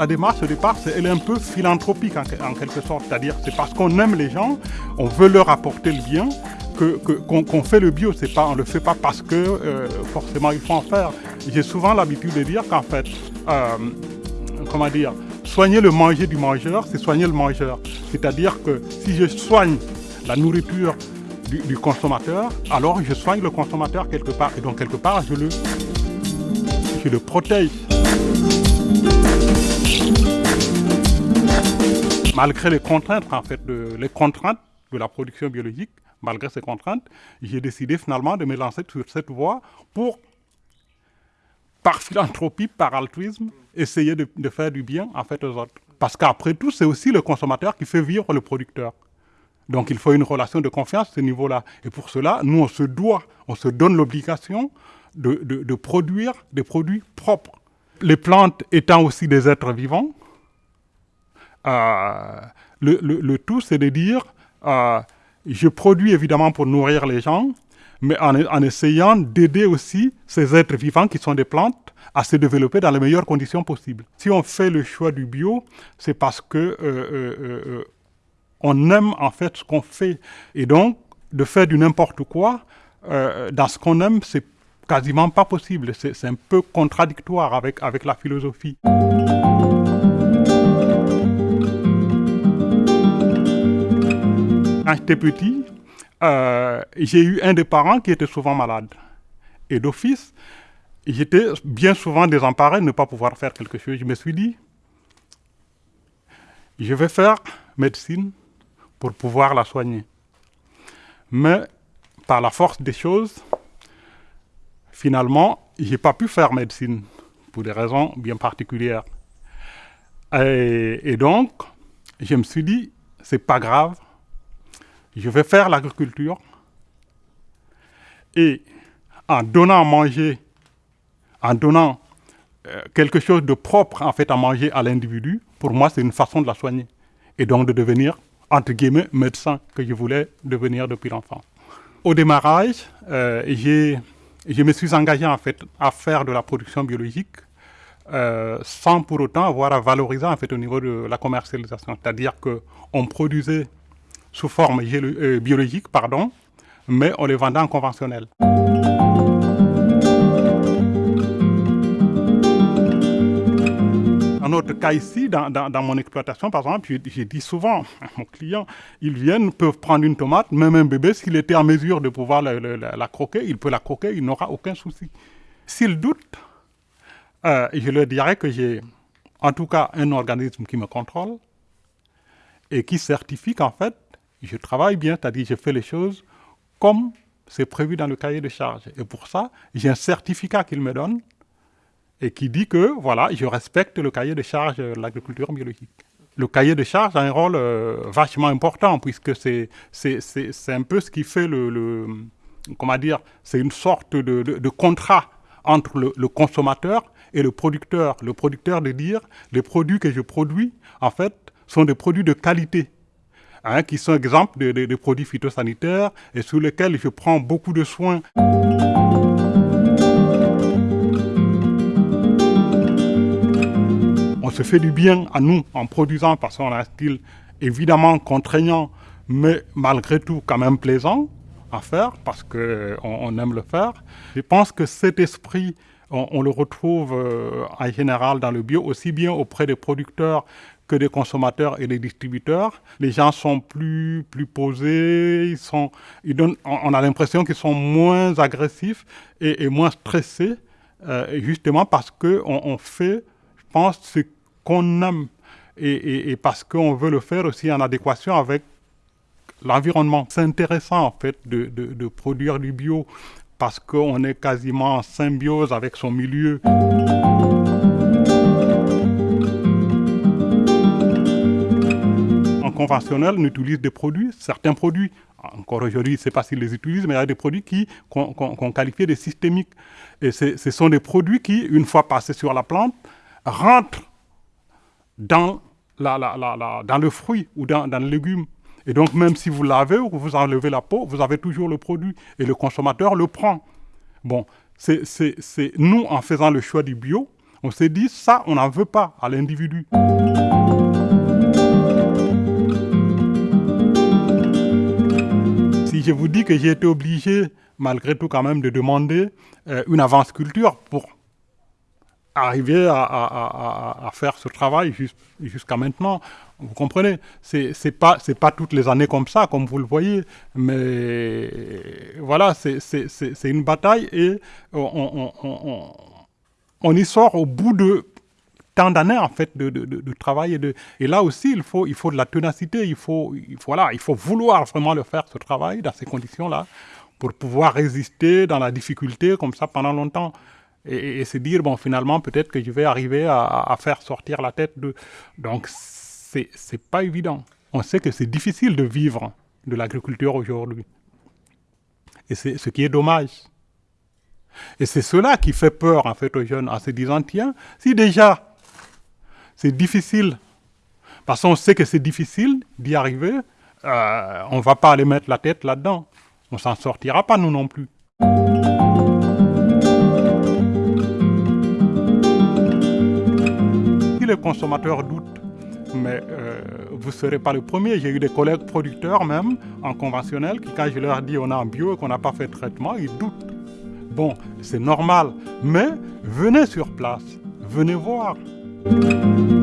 la démarche au départ, elle est un peu philanthropique en, quelque sorte. C'est-à-dire, c'est parce qu'on aime les gens, on veut leur apporter le bien, qu'on fait le bio. Pas, on ne le fait pas parce que euh, forcément il faut en faire. J'ai souvent l'habitude de dire qu'en fait, euh, comment dire, soigner le manger du mangeur, c'est soigner le mangeur. C'est-à-dire que si je soigne la nourriture du, consommateur, alors je soigne le consommateur quelque part. Et donc quelque part, je le, je le protège. Malgré les contraintes, en fait, de, les contraintes de la production biologique, malgré ces contraintes, j'ai décidé finalement de me lancer sur cette voie pour, par philanthropie, par altruisme, essayer de, de faire du bien en fait aux autres. Parce qu'après tout, c'est aussi le consommateur qui fait vivre le producteur. Donc il faut une relation de confiance à ce niveau-là. Et pour cela, nous, on se doit, on se donne l'obligation de, produire des produits propres. Les plantes étant aussi des êtres vivants, euh, le, tout, c'est de dire, euh, je produis évidemment pour nourrir les gens, mais en, essayant d'aider aussi ces êtres vivants qui sont des plantes à se développer dans les meilleures conditions possibles. Si on fait le choix du bio, c'est parce que euh, on aime en fait ce qu'on fait. Et donc, de faire du n'importe quoi, dans ce qu'on aime, c'est quasiment pas possible. C'est un peu contradictoire avec, avec la philosophie. Quand j'étais petit, euh, j'ai eu un des parents qui était souvent malade. Et d'office, j'étais bien souvent désemparé de ne pas pouvoir faire quelque chose. Je me suis dit, je vais faire médecine pour pouvoir la soigner. Mais par la force des choses, finalement, je n'ai pas pu faire médecine pour des raisons bien particulières. Et, donc, je me suis dit, c'est pas grave, je vais faire l'agriculture et en donnant à manger, en donnant euh, quelque chose de propre en fait à manger à l'individu, pour moi c'est une façon de la soigner et donc de devenir entre guillemets, médecin que je voulais devenir depuis l'enfant. Au démarrage, euh, je me suis engagé en fait à faire de la production biologique euh, sans pour autant avoir à valoriser en fait au niveau de la commercialisation. C'est-à-dire qu'on produisait sous forme euh, biologique, pardon, mais on les vendait en conventionnel. notre cas ici, dans, mon exploitation, par exemple, j'ai dit souvent à mon client, ils viennent, peuvent prendre une tomate, même un bébé, s'il était en mesure de pouvoir la, croquer, il peut la croquer, il n'aura aucun souci. S'il doute, euh, je leur dirais que j'ai en tout cas un organisme qui me contrôle et qui certifie qu'en fait, je travaille bien, c'est-à-dire je fais les choses comme c'est prévu dans le cahier de charge. Et pour ça, j'ai un certificat qu'il me donne et qui dit que voilà, je respecte le cahier de charge de l'agriculture biologique. Le cahier de charge a un rôle euh, vachement important puisque c'est un peu ce qui fait le, comment dire, c'est une sorte de, de, contrat entre le, le, consommateur et le producteur. Le producteur de dire les produits que je produis, en fait, sont des produits de qualité. Hein, qui sont exemples de, produits phytosanitaires et sur lesquels je prends beaucoup de soins. on se fait du bien à nous en produisant parce qu'on a un style évidemment contraignant, mais malgré tout quand même plaisant à faire parce qu'on on aime le faire. Je pense que cet esprit, on, le retrouve euh, en général dans le bio, aussi bien auprès des producteurs que des consommateurs et des distributeurs. Les gens sont plus, plus posés, ils sont, ils donnent, on, a l'impression qu'ils sont moins agressifs et, moins stressés, euh, justement parce qu'on on fait, je pense, ce qu'on aime et, parce qu'on veut le faire aussi en adéquation avec l'environnement. C'est intéressant en fait de, produire du bio parce qu'on est quasiment en symbiose avec son milieu. En conventionnel, on utilise des produits, certains produits, encore aujourd'hui, je ne sais pas s'ils les utilisent, mais il y a des produits qu'on qualifie de systémiques. Et ce sont des produits qui, une fois passés sur la plante, rentrent dans, la, la, dans le fruit ou dans, dans, le légume. Et donc, même si vous lavez ou vous enlevez la peau, vous avez toujours le produit et le consommateur le prend. Bon, c'est nous, en faisant le choix du bio, On s'est dit, ça, on n'en veut pas à l'individu. Je vous dis que j'ai été obligé, malgré tout quand même, de demander euh, une avance culture pour arriver à, faire ce travail jusqu'à maintenant. Vous comprenez? C'est n'est pas, pas toutes les années comme ça, comme vous le voyez, mais voilà, c'est une bataille et on, on, y sort au bout de tant d'années en fait de, de, travail et, de, et là aussi il faut, il faut de la ténacité, il faut, il, voilà, il faut vouloir vraiment le faire ce travail dans ces conditions-là pour pouvoir résister dans la difficulté comme ça pendant longtemps et, se dire, bon, finalement, peut-être que je vais arriver à, faire sortir la tête de... Donc, c'est pas évident. On sait que c'est difficile de vivre de l'agriculture aujourd'hui. Et c'est ce qui est dommage. Et c'est cela qui fait peur, en fait, aux jeunes, en se disant, tiens, si déjà c'est difficile, parce qu'on sait que c'est difficile d'y arriver, euh, on ne va pas aller mettre la tête là-dedans. On s'en sortira pas, nous non plus. les consommateurs doutent, mais euh, vous ne serez pas le premier. J'ai eu des collègues producteurs même, en conventionnel, qui quand je leur dis on a un bio et qu'on n'a pas fait de traitement, ils doutent. Bon, c'est normal, mais venez sur place, venez voir. Música